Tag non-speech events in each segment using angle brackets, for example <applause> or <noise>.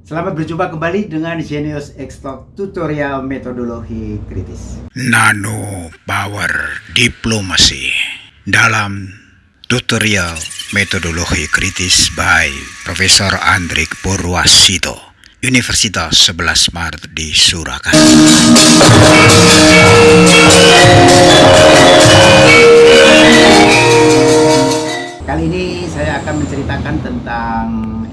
Selamat berjumpa kembali dengan Genius Extalk tutorial metodologi kritis. Nano Power Diplomasi dalam tutorial metodologi kritis by Profesor Andrik Purwasito, Universitas 11 Maret di Surakarta. Kali ini saya akan menceritakan tentang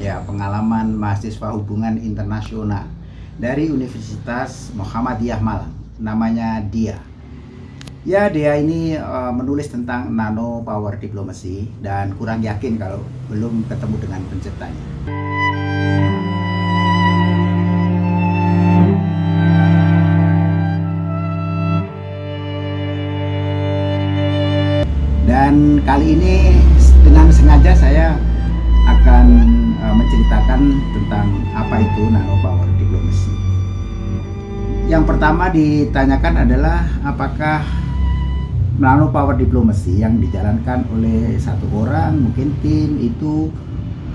ya pengalaman mahasiswa hubungan internasional dari Universitas Muhammadiyah Malang. Namanya Dia. Ya, dia ini uh, menulis tentang nano power diplomasi dan kurang yakin kalau belum ketemu dengan penciptanya. Dan kali ini dengan sengaja saya akan menceritakan tentang apa itu nano power diplomasi. Yang pertama ditanyakan adalah apakah nano power diplomasi yang dijalankan oleh satu orang mungkin tim itu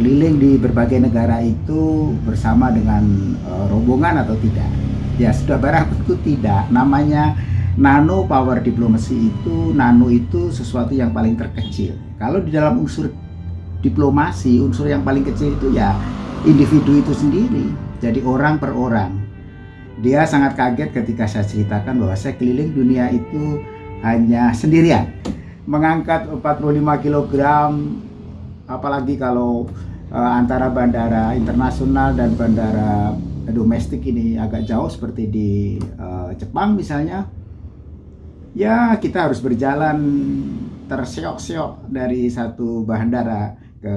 keliling di berbagai negara itu bersama dengan uh, rombongan atau tidak. Ya sudah barang tentu tidak. Namanya nano power diplomasi itu nano itu sesuatu yang paling terkecil. Kalau di dalam unsur diplomasi, unsur yang paling kecil itu ya individu itu sendiri. Jadi orang per orang. Dia sangat kaget ketika saya ceritakan bahwa saya keliling dunia itu hanya sendirian. Mengangkat 45 kg apalagi kalau uh, antara bandara internasional dan bandara domestik ini agak jauh seperti di uh, Jepang misalnya ya kita harus berjalan terseok-seok dari satu bandara ke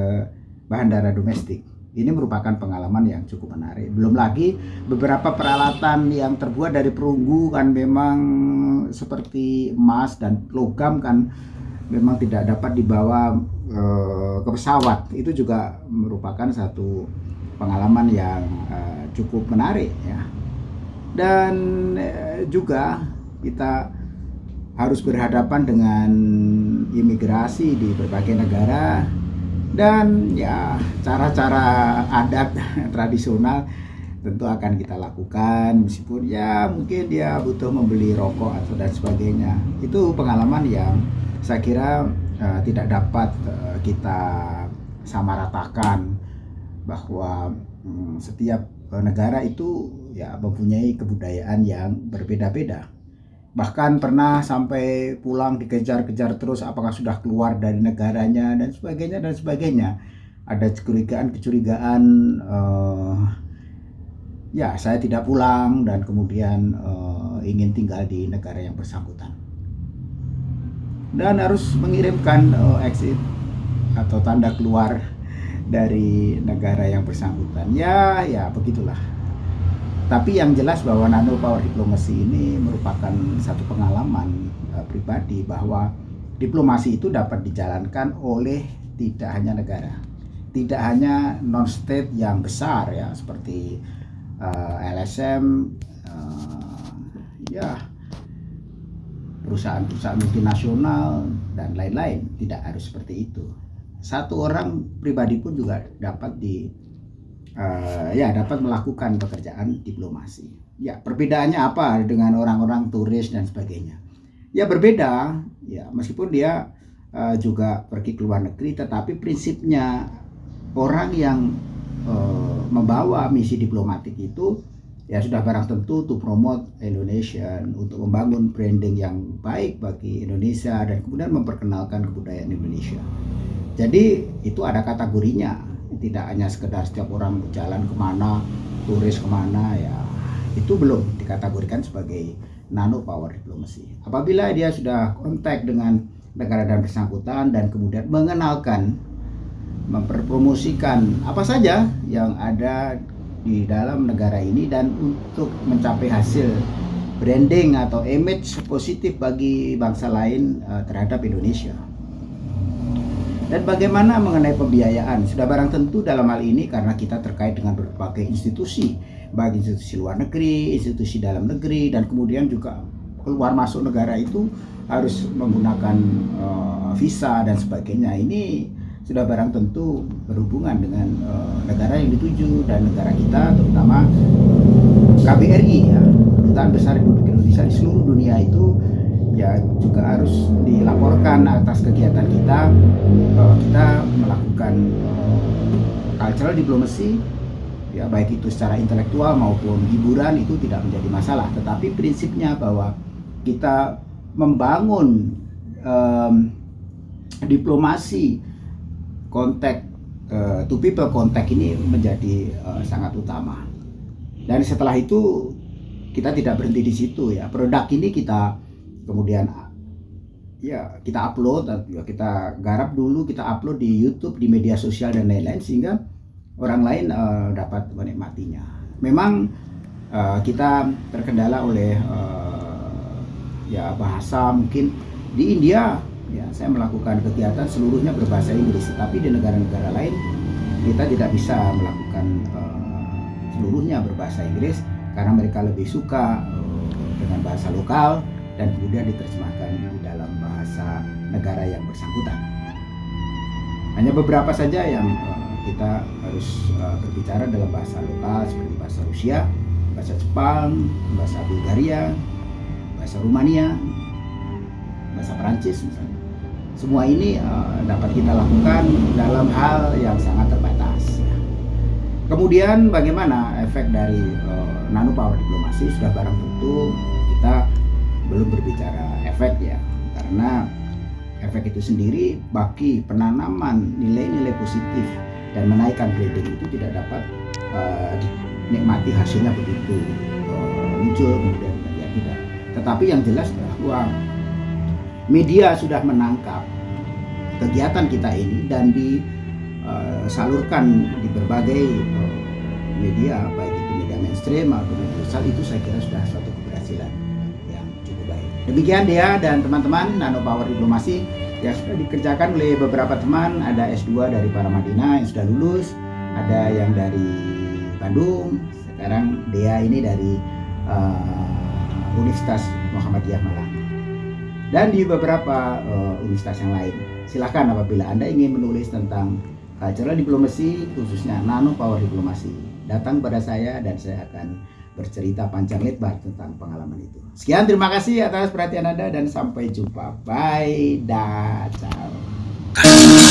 bandara domestik. Ini merupakan pengalaman yang cukup menarik. Belum lagi beberapa peralatan yang terbuat dari perunggu kan memang seperti emas dan logam kan memang tidak dapat dibawa e, ke pesawat. Itu juga merupakan satu pengalaman yang e, cukup menarik ya. Dan e, juga kita harus berhadapan dengan imigrasi di berbagai negara dan ya cara-cara adat <laughs> tradisional tentu akan kita lakukan. Meskipun ya mungkin dia butuh membeli rokok atau dan sebagainya. Itu pengalaman yang saya kira uh, tidak dapat uh, kita samaratakan bahwa um, setiap uh, negara itu ya mempunyai kebudayaan yang berbeda-beda bahkan pernah sampai pulang dikejar-kejar terus apakah sudah keluar dari negaranya dan sebagainya dan sebagainya. Ada kecurigaan-kecurigaan uh, ya saya tidak pulang dan kemudian uh, ingin tinggal di negara yang bersangkutan. Dan harus mengirimkan uh, exit atau tanda keluar dari negara yang bersangkutan. Ya ya begitulah tapi yang jelas bahwa nano power diplomasi ini merupakan satu pengalaman uh, pribadi bahwa diplomasi itu dapat dijalankan oleh tidak hanya negara, tidak hanya non state yang besar ya seperti uh, eh, LSM, uh, eh, ya perusahaan-perusahaan multinasional dan lain-lain tidak harus seperti itu. Satu orang pribadi pun juga dapat di uh, ya dapat melakukan pekerjaan diplomasi. Ya, perbedaannya apa dengan orang-orang turis dan sebagainya? Ya berbeda, ya meskipun dia uh, juga pergi ke luar negeri, tetapi prinsipnya orang yang uh, membawa misi diplomatik itu ya sudah barang tentu to promote Indonesia untuk membangun branding yang baik bagi Indonesia dan kemudian memperkenalkan kebudayaan Indonesia. Jadi itu ada kategorinya tidak hanya sekedar setiap orang berjalan ke mana turis ke mana ya itu belum dikategorikan sebagai nano power diplomasi apabila dia sudah kontak dengan negara dan bersangkutan dan kemudian mengenalkan memperpromosikan apa saja yang ada di dalam negara ini dan untuk mencapai hasil branding atau image positif bagi bangsa lain uh, terhadap Indonesia. Dan bagaimana mengenai pembiayaan? Sudah barang tentu dalam hal ini karena kita terkait dengan berbagai institusi, baik institusi luar negeri, institusi dalam negeri, dan kemudian juga keluar masuk negara itu harus menggunakan uh, visa dan sebagainya. Ini sudah barang tentu berhubungan dengan uh, negara yang dituju dan negara kita terutama KBRI ya Kedutaan Besar Republik Indonesia di seluruh dunia itu ya juga harus dilaporkan atas kegiatan kita bahwa kita melakukan uh, cultural diplomacy ya baik itu secara intelektual maupun hiburan itu tidak menjadi masalah tetapi prinsipnya bahwa kita membangun um, diplomasi kontak uh, to people kontak ini menjadi uh, sangat utama. Dan setelah itu kita tidak berhenti di situ ya. Produk ini kita kemudian ya kita upload ya kita garap dulu kita upload di YouTube di media sosial dan lain-lain sehingga orang lain uh, dapat menikmatinya. Memang uh, kita terkendala oleh uh, ya bahasa mungkin di India ya saya melakukan kegiatan seluruhnya berbahasa Inggris tapi di negara-negara lain kita tidak bisa melakukan uh, seluruhnya berbahasa Inggris karena mereka lebih suka dengan bahasa lokal dan kemudian diterjemahkan di dalam bahasa negara yang bersangkutan. Hanya beberapa saja yang uh, kita harus uh, berbicara dalam bahasa lokal seperti bahasa Rusia bahasa Jepang bahasa Bulgaria bahasa Rumania bahasa Perancis misalnya. Semua ini uh, dapat kita lakukan dalam hal yang sangat terbatas. Kemudian bagaimana efek dari nano power diplomasi? Sudah barang tentu belum berbicara efek ya karena efek itu sendiri bagi penanaman nilai-nilai positif dan menaikkan branding itu tidak dapat uh, dinikmati hasilnya begitu uh, muncul kemudian ya tidak. Tetapi yang jelas bahwa media sudah menangkap kegiatan kita ini dan disalurkan uh, di berbagai media baik itu media mainstream atau media sosial itu saya kira sudah suatu keberhasilan. Demikian dia dan teman-teman Nano Power Diplomasi yang sudah dikerjakan oleh beberapa teman ada S2 dari Paramadina yang sudah lulus ada yang dari Bandung sekarang dia ini dari uh, Universitas Muhammadiyah Malang dan di beberapa uh, universitas yang lain. Silahkan apabila Anda ingin menulis tentang cultural diplomasi, khususnya nano power diplomasi, datang pada saya dan saya akan bercerita panjang lebar tentang pengalaman itu. Sekian, terima kasih atas perhatian Anda dan sampai jumpa. Bye, dah, ciao.